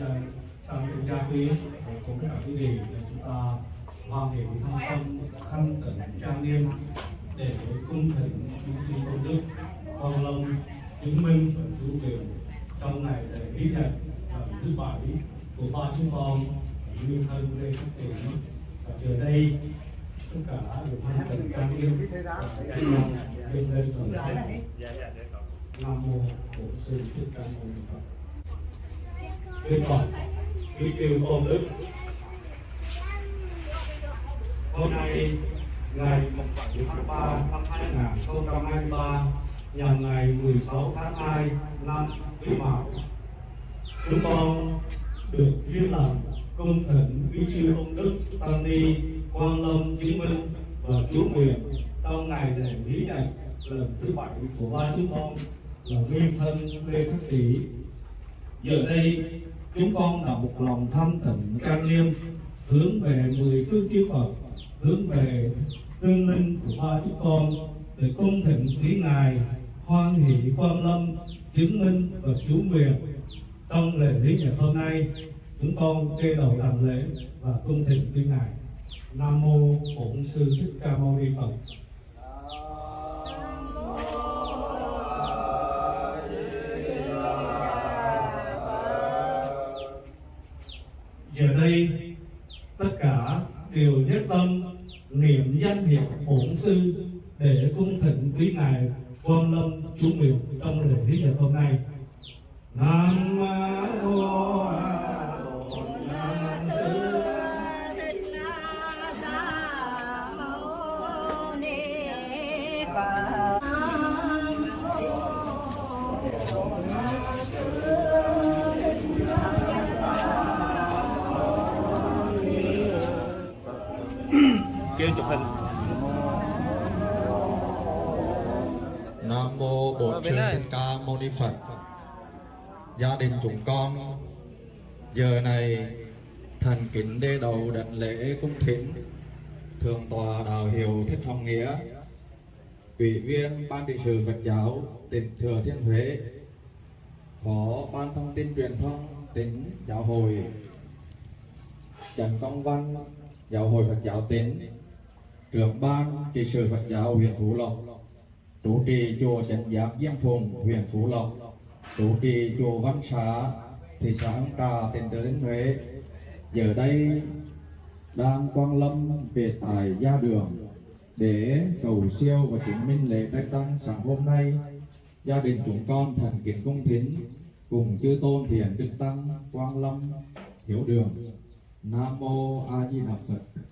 trong trong những gia quyến cũng tất cả quý vị để chúng ta hoàn thiện thân tâm, khăn cẩn, trang nghiêm để cung thỉnh những chư công đức con long, chứng minh và cứu quyền trong ngày lễ ký nhật thứ bảy của ba chúng con như thân lê khắc tiền và giờ đây, tất cả đều hoàn thành trang nghiêm và dâng lên thần thánh nam mô bổn sư thích ca mâu ni phật. Đức Phật, quý kêu tôn đức. Hôm nay, ngày 7 tháng 3 năm 2023, nhằm ngày 16 tháng 2 năm Quý Mão, chúng con được duyên lành cung thỉnh quý chư tôn đức tăng ni quan lâm chứng minh và chú quyền trong ngày lễ lý nhật lần thứ bảy của ba chúng con là nguyên thân lê khắc tỷ giờ đây chúng con đã một lòng thanh tịnh trang nghiêm, hướng về mười phương chư Phật, hướng về tương linh của ba chúng con, để cung thịnh quý ngài, hoan hỷ quan lâm, chứng minh và chú nguyện. Trong lễ lý ngày hôm nay, chúng con kê đầu làm lễ và cung thịnh quý ngài. Nam mô bổn sư thích ca mâu ni phật. Giờ đây, tất cả đều nhất tâm, niệm danh hiệu bổn sư để cung thỉnh quý ngài quan lâm chú miệu trong lễ lý nhật hôm nay nam mô Bye. Đây. Thích Ca Mâu Ni Phật. Gia đình chúng con giờ này thành kính đê đầu đảnh lễ cung thỉnh thượng tọa đạo hiệu Thích Hồng Nghĩa, ủy viên ban trị sự Phật giáo tỉnh Thừa Thiên Huế, phó ban thông tin truyền thông tỉnh giáo hội Trần Công Văn giáo hội Phật giáo tỉnh trưởng ban trị sự Phật giáo huyện Phú Lộc trụ trì chùa Trấn Giác Diêm Phùng, huyện Phú Lộc, trụ trì chùa Văn Xá, thị xã Hương Trà, tỉnh Thừa Thiên Huế. Giờ đây đang quang lâm về tại gia đường để cầu siêu và chứng minh lễ trai tăng sáng hôm nay. Gia đình chúng con thành kính cung thính cùng chư tôn thiền chư tăng quang lâm hiểu đường. Nam mô A Di Đà Phật.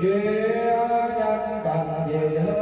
Chúng đẳng nhân cần gì hướng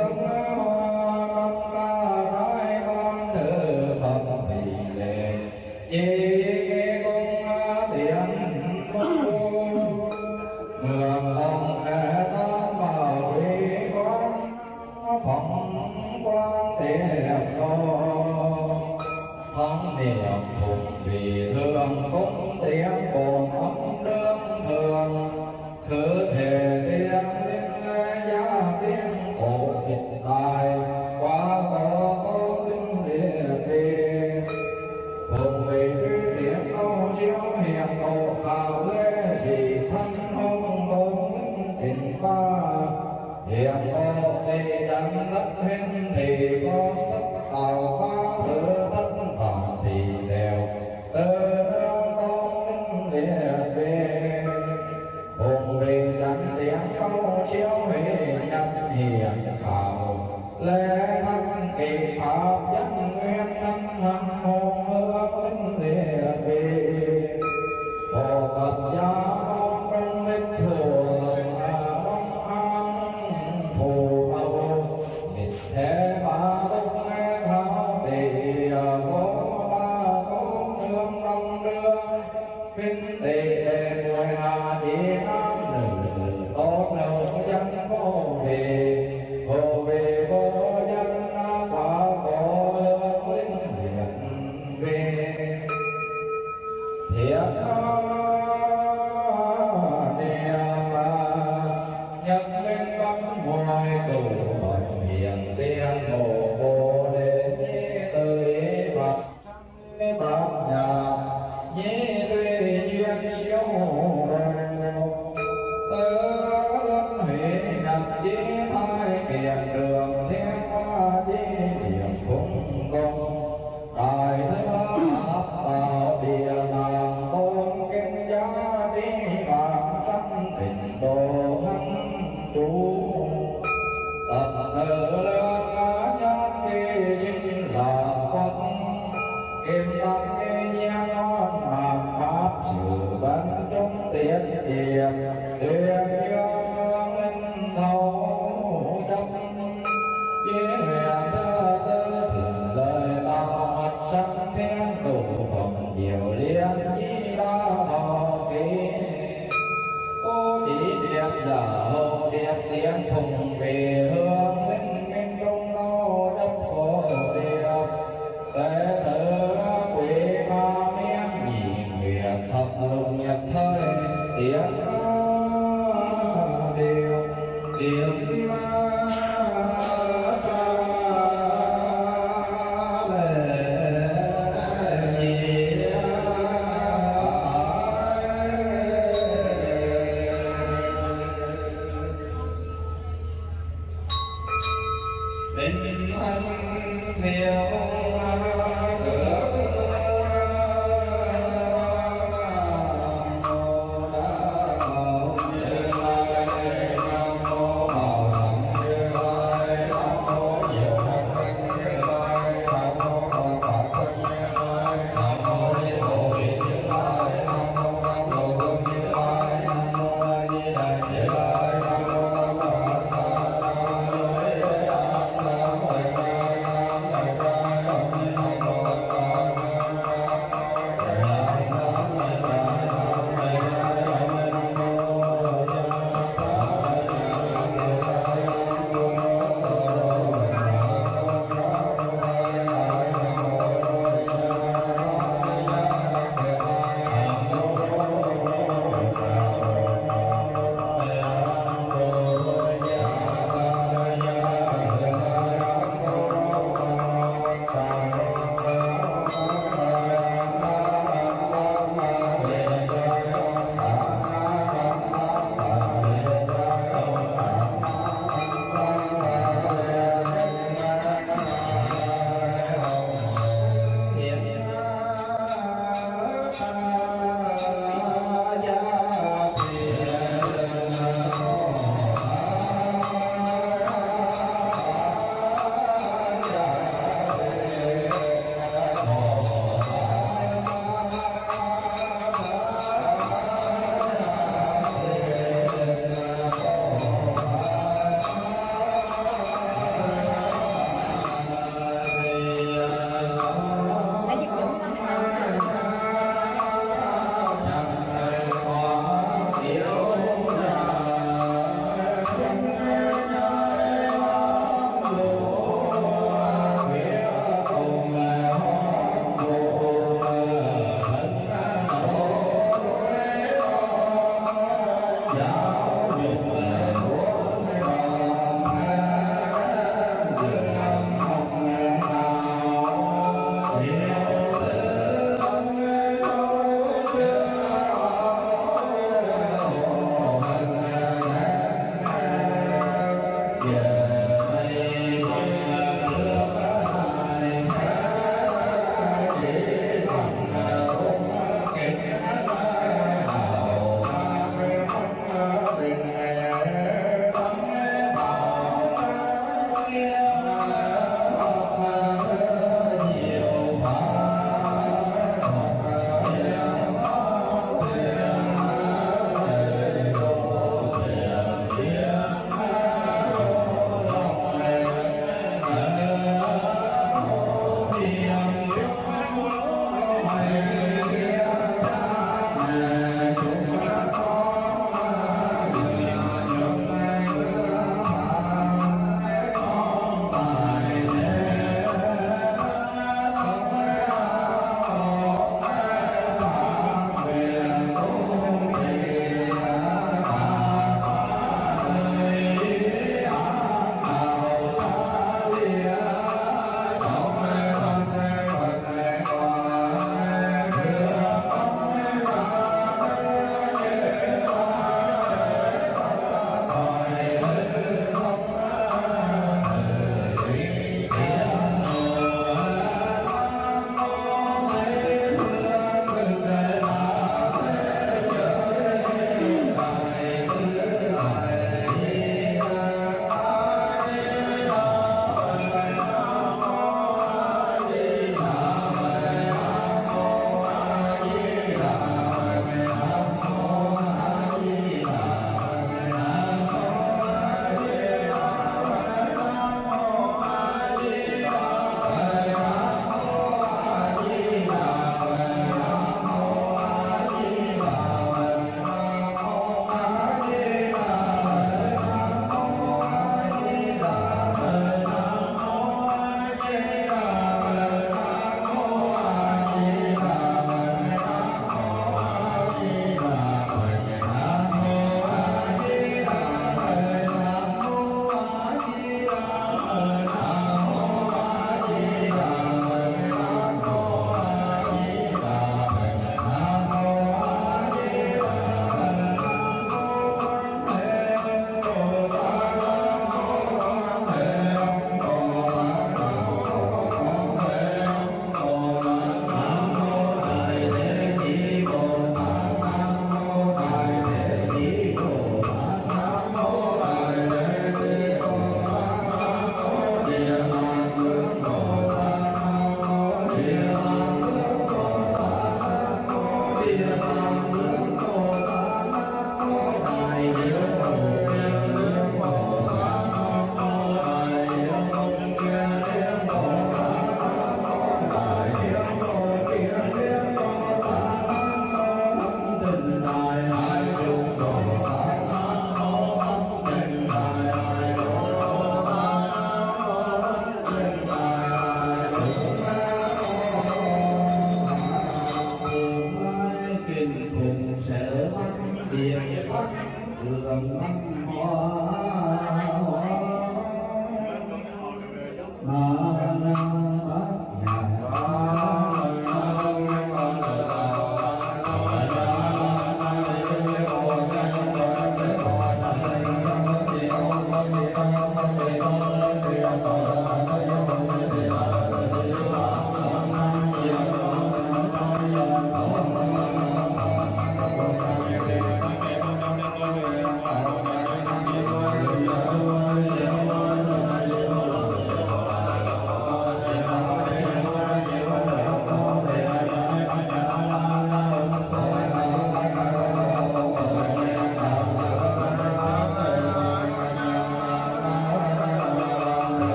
Lengah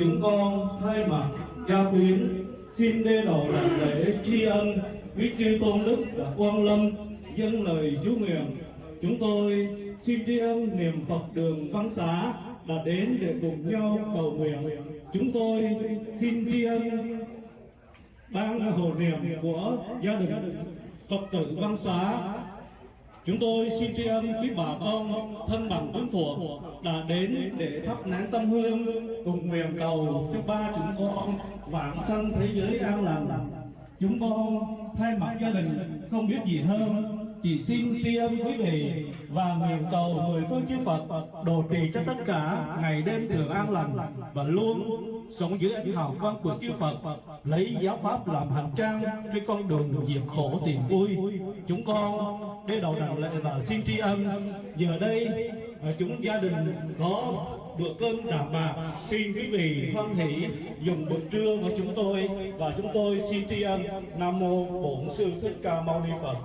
chúng con thay mặt gia quyến, xin đê đầu làm lễ tri ân. Quý chư tôn đức đã quan lâm, dâng lời chú nguyện. Chúng tôi xin tri ân niệm phật đường văn xá đã đến để cùng nhau cầu nguyện. Chúng tôi xin tri ân ban hồ niệm của gia đình Phật tử Văn Xá. Chúng tôi xin tri ân quý bà con, thân bằng quyến thuộc đã đến để thắp nén tâm hương cùng nguyện cầu cho ba chúng con vạn sanh thế giới an lành. Chúng con thay mặt gia đình không biết gì hơn, chỉ xin tri ân quý vị và nguyện cầu mười phương chư Phật độ trì cho tất cả ngày đêm thường an lành và luôn sống dưới ánh hào quang của chư Phật, lấy giáo pháp làm hành trang trên con đường diệt khổ tìm vui. Chúng con đế đầu đảnh lễ và xin tri ân. Giờ đây chúng gia đình có bữa cơm đạm bạc xin quý vị hoan hỷ, dùng bữa trưa của chúng tôi và chúng tôi xin tri ân. Nam mô bổn sư thích ca mâu ni phật.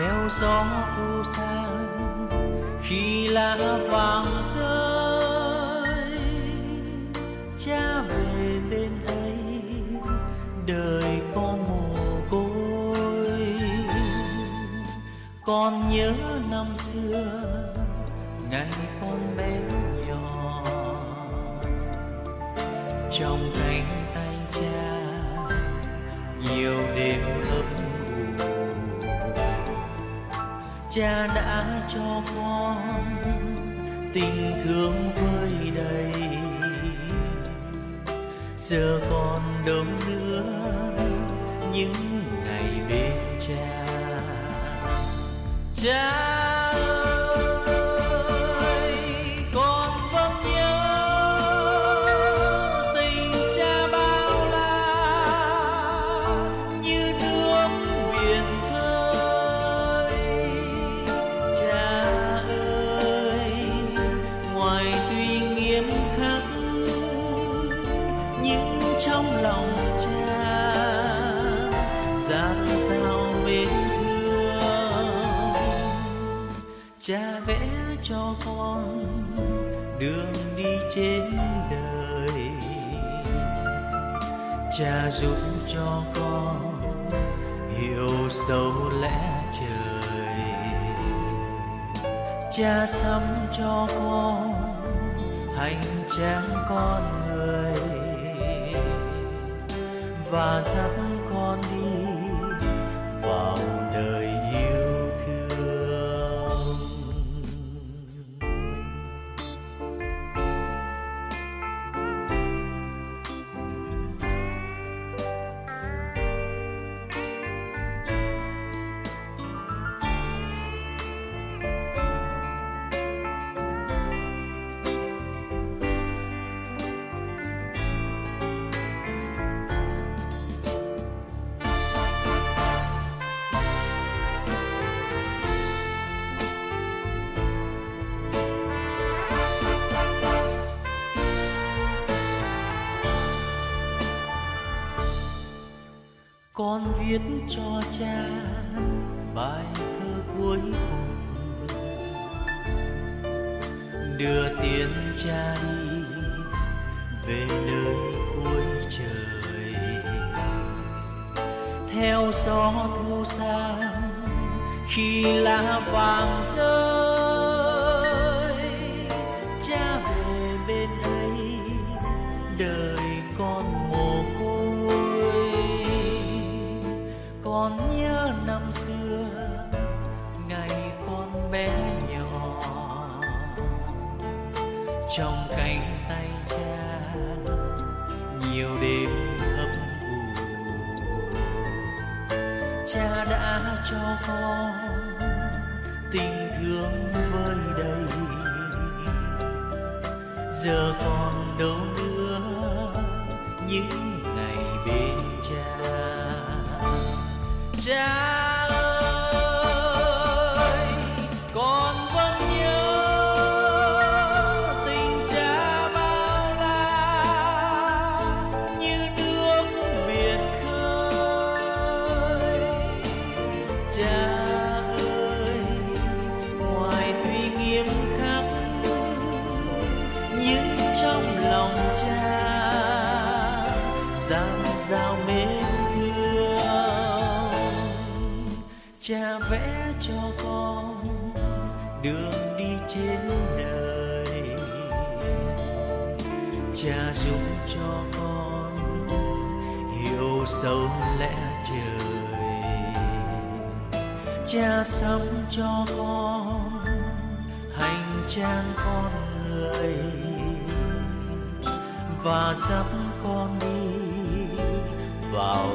Theo gió thu sang, khi lá vàng rơi, cha về bên ấy, đời con mồ côi. Con nhớ năm xưa, ngày con bé nhỏ, trong cánh tay cha, nhiều đêm ấm cha đã cho con tình thương vơi đầy. Giờ con đâu nữa, những ngày bên cha. Cha nhưng trong lòng cha. Dạt dào mến thương, cha vẽ cho con đường đi trên đời. Cha giúp cho con hiểu sâu lẽ trời. Cha sắm cho con hành trang con và giấc con viết cho cha bài thơ cuối cùng. Đưa tiến cha đi, về nơi cuối trời. Theo gió thu sang, khi lá vàng rơi cha đã cho con tình thương vơi đầy. Giờ còn đâu nữa, những ngày bên cha. Cha đường đi trên đời. Cha giúp cho con hiểu sâu lẽ trời. Cha sống cho con hành trang con người. Và dắt con đi vào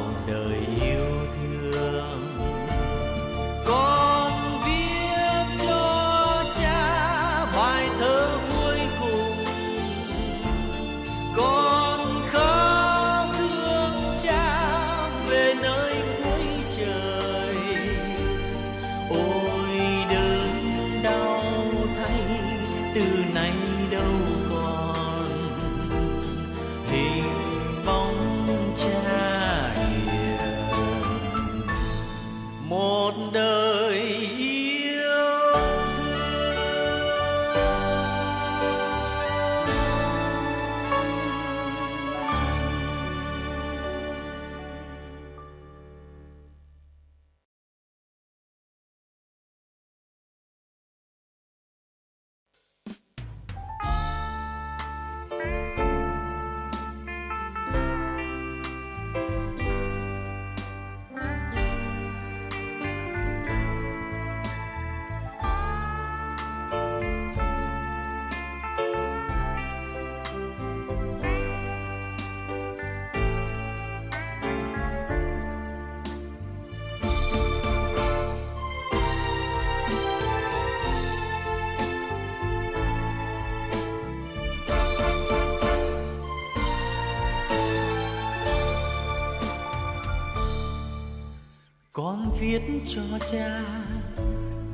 viết cho cha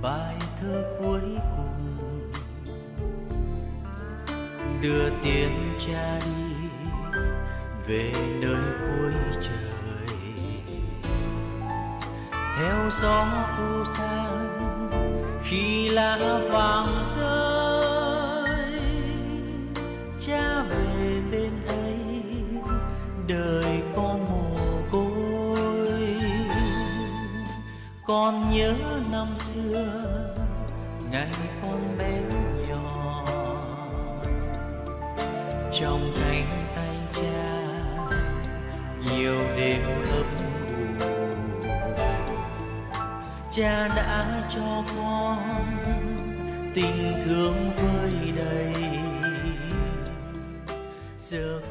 bài thơ cuối cùng. Đưa tiếng cha đi về nơi cuối trời. Theo gió thu sang, khi lá vàng rơi còn nhớ năm xưa, ngày con bé nhỏ. Trong cánh tay cha, nhiều đêm ấm ủ cha đã cho con tình thương vơi đầy. Giờ con